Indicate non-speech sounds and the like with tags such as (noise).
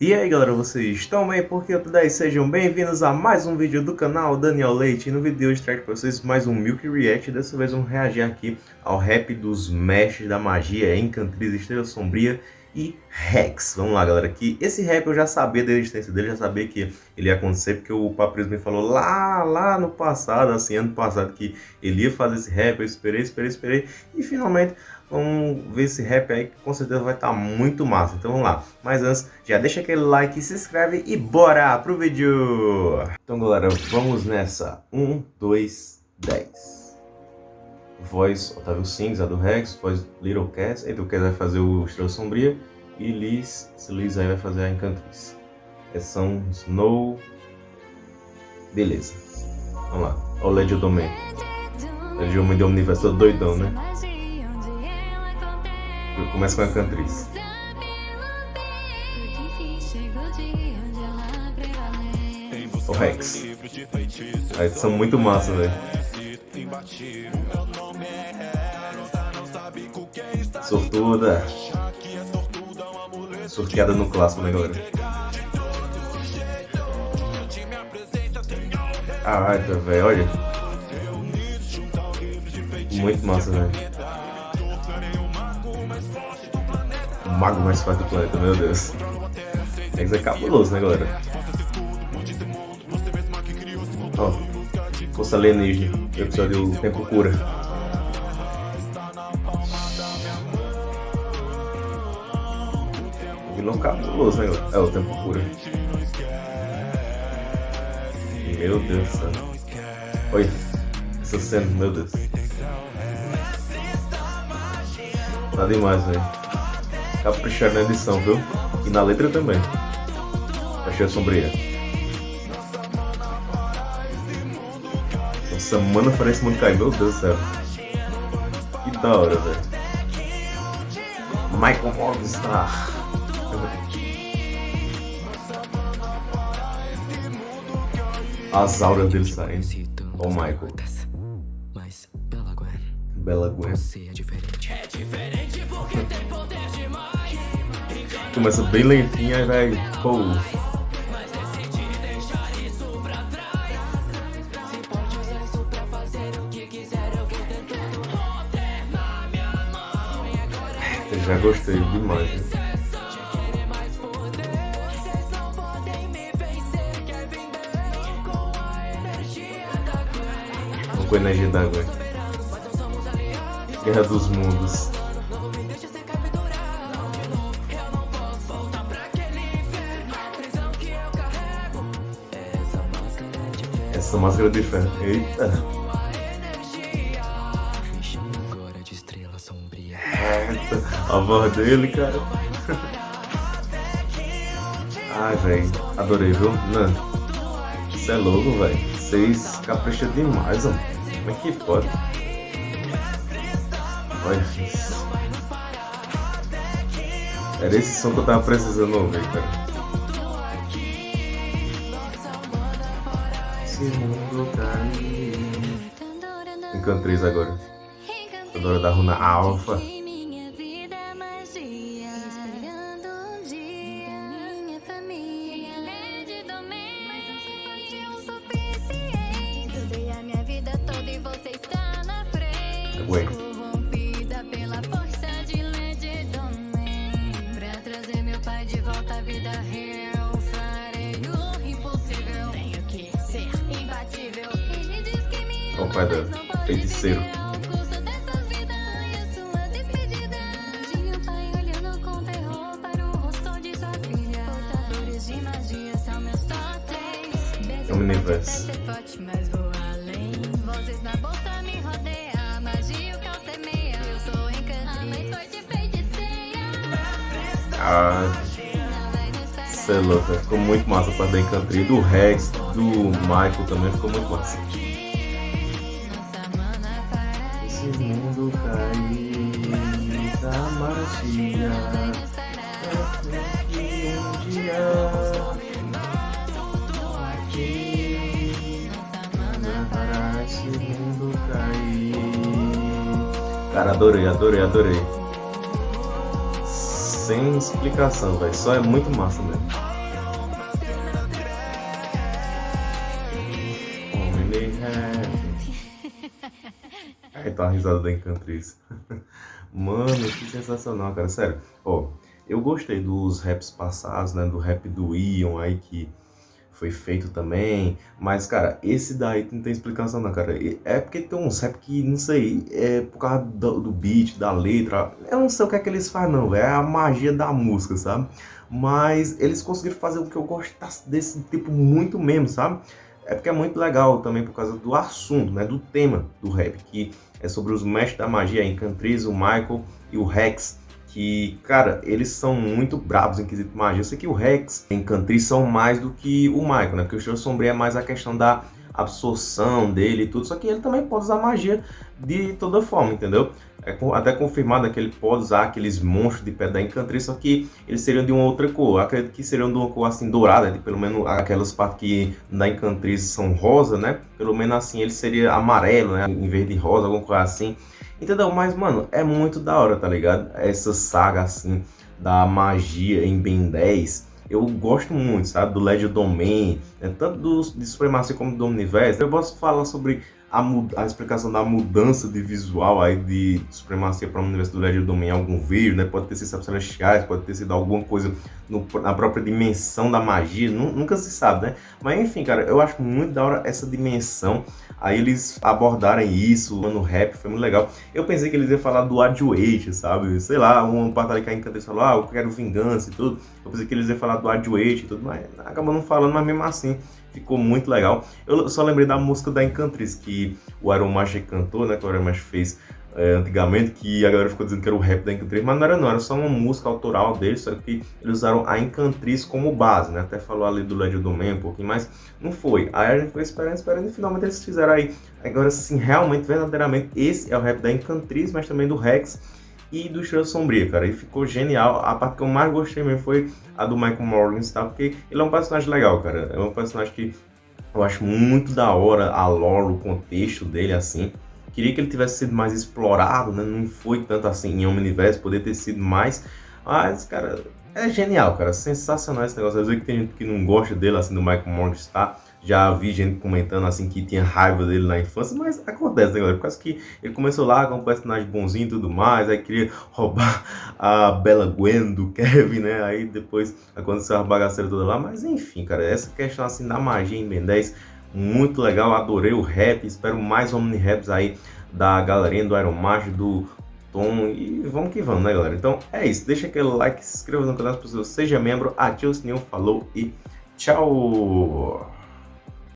E aí galera, vocês estão bem? Porque eu daí, sejam bem-vindos a mais um vídeo do canal Daniel Leite. E no vídeo de hoje trago para vocês mais um Milk React. Dessa vez vamos reagir aqui ao rap dos mestres da magia Encantriz, Estrela Sombria e Rex. Vamos lá galera, que esse rap eu já sabia da existência dele Já sabia que ele ia acontecer porque o Papris me falou lá, lá no passado Assim, ano passado que ele ia fazer esse rap. Eu esperei, esperei, esperei. E finalmente Vamos ver esse rap aí que com certeza vai estar tá muito massa. Então vamos lá. Mas antes, já deixa aquele like, se inscreve e bora pro vídeo! Então galera, vamos nessa. 1, 2, 10. Voz Otávio Sings, a do Rex. Voz Little Cats. Aí do Cats vai fazer o Estrela Sombria. E Liz, Liz aí vai fazer a Encantriz. São Snow. Beleza. Vamos lá. Olha o Legend Domain. Legend Domain do universo doidão, né? Começa com a cantriz. O Rex. A edição muito massa, velho. Sortuda. Sorteada no clássico, né, galera? Ah, velho, olha. Muito massa, velho. Mago mais forte do planeta, meu Deus. Rex é cabuloso, né, galera? Ó, força alienígena, episódio Tempo Cura. Vilão cabuloso, né, galera? É o Tempo Cura. Meu Deus do céu. Olha, essa cena, meu Deus. Tá demais, velho caprichar na edição, viu? E na letra também. Achei sombria. Nossa, mano, parece muito cair. Meu Deus do céu. Que da hora, velho. Michael Morgenstar. As auras dele saindo. Oh, Michael. Bela Gwen. Você é diferente. É diferente porque tem poder. Começa bem lentinha e vai. Pô. Já gostei demais. Né? com energia d'água. Guerra dos Mundos. Essa máscara de ferro. Eita! A voz dele, cara. Ai, velho. Adorei, viu? Não. Isso é louco, velho. Vocês capricham demais, mano. Como é que pode? Olha isso. Era esse som que eu tava precisando ouvir, cara. Esse mundo caiu. Encantriz agora. Adoro da runa alfa. Wait. O pai da feiticeiro. É universo. Ah, é louco, ficou muito massa a parte da Encantria, do Rex, do Michael também ficou muito massa mundo cair da magia. Que um dia aqui para esse mundo cair Cara, adorei, adorei, adorei. Sem explicação, velho, só é muito massa mesmo. (laughs) Aí tá a risada da Encantriz. (laughs) Mano, que sensacional, cara. Sério. Ó, eu gostei dos raps passados, né? Do rap do Ion aí que foi feito também. Mas, cara, esse daí não tem explicação não, cara. É porque tem uns rap que, não sei, é por causa do, do beat, da letra. Eu não sei o que é que eles fazem não, velho. É a magia da música, sabe? Mas eles conseguiram fazer o que eu gosto desse tipo muito mesmo, sabe? É porque é muito legal também por causa do assunto, né? Do tema do rap, que é sobre os mestres da magia, a Encantriz, o Michael e o Rex que, cara, eles são muito bravos em quesito magia. Eu sei que o Rex e Encantriz são mais do que o Michael, né? Porque o Estrela Sombria é mais a questão da absorção dele e tudo, só que ele também pode usar magia de toda forma, entendeu? É até confirmado que ele pode usar aqueles monstros de pedra encantriz, só que eles seriam de uma outra cor. Eu acredito que seriam de uma cor assim dourada, de pelo menos aquelas partes que na encantriz são rosa, né? Pelo menos assim ele seria amarelo, né? Em vez de rosa, alguma coisa assim. Entendeu? Mas, mano, é muito da hora, tá ligado? Essa saga, assim, da magia em Ben 10. Eu gosto muito, sabe? Do Legend Domain, né? tanto do, de Supremacia como do Universo. Eu posso falar sobre a, a, explicação da mudança de visual aí de Supremacia para o Universo do Legend Domain em algum vídeo, né? Pode ter sido celestiais, pode ter sido alguma coisa no, na própria dimensão da magia, nunca se sabe, né? Mas enfim, cara, eu acho muito da hora essa dimensão Aí eles abordarem isso no rap, foi muito legal. Eu pensei que eles iam falar do Adjuate, sabe? Sei lá, um batalha que a falou, ah, eu quero vingança e tudo. Eu pensei que eles iam falar do Adjuate e tudo, mas acabou não falando, mas mesmo assim ficou muito legal. Eu só lembrei da música da Encantriz, que o Iron Master cantou, né? Que o Iron Master fez é, antigamente, que a galera ficou dizendo que era o rap da Encantriz, mas não era não, era só uma música autoral deles, só que eles usaram a Encantriz como base, né? Até falou ali do Legend Domain um pouquinho, mas não foi. Aí a gente foi esperando, esperando, e finalmente eles fizeram aí. Agora sim, realmente, verdadeiramente, esse é o rap da Encantriz, mas também do Rex e do Estrela Sombria, cara. E ficou genial. A parte que eu mais gostei mesmo foi a do Michael Morgan, tá? Porque ele é um personagem legal, cara. É um personagem que eu acho muito da hora a lore, o contexto dele, assim. Queria que ele tivesse sido mais explorado, né? Não foi tanto assim em Omniverse, poder ter sido mais. Mas, cara, é genial, cara. Sensacional esse negócio. Às vezes que tem gente que não gosta dele, assim, do Michael Morgenstern. Já vi gente comentando, assim, que tinha raiva dele na infância. Mas acontece, né, galera? Por causa que ele começou lá com um personagem bonzinho e tudo mais. Aí queria roubar a Bela Gwen do Kevin, né? Aí depois aconteceu a bagaceira toda lá. Mas enfim, cara. Essa questão, assim, da magia em Ben 10 muito legal, adorei o rap, espero mais omni-raps aí da galerinha do Iron Master, do Tom, e vamos que vamos, né galera? Então é isso, deixa aquele like, se inscreva no canal se você seja membro, ative o sininho, falou e tchau!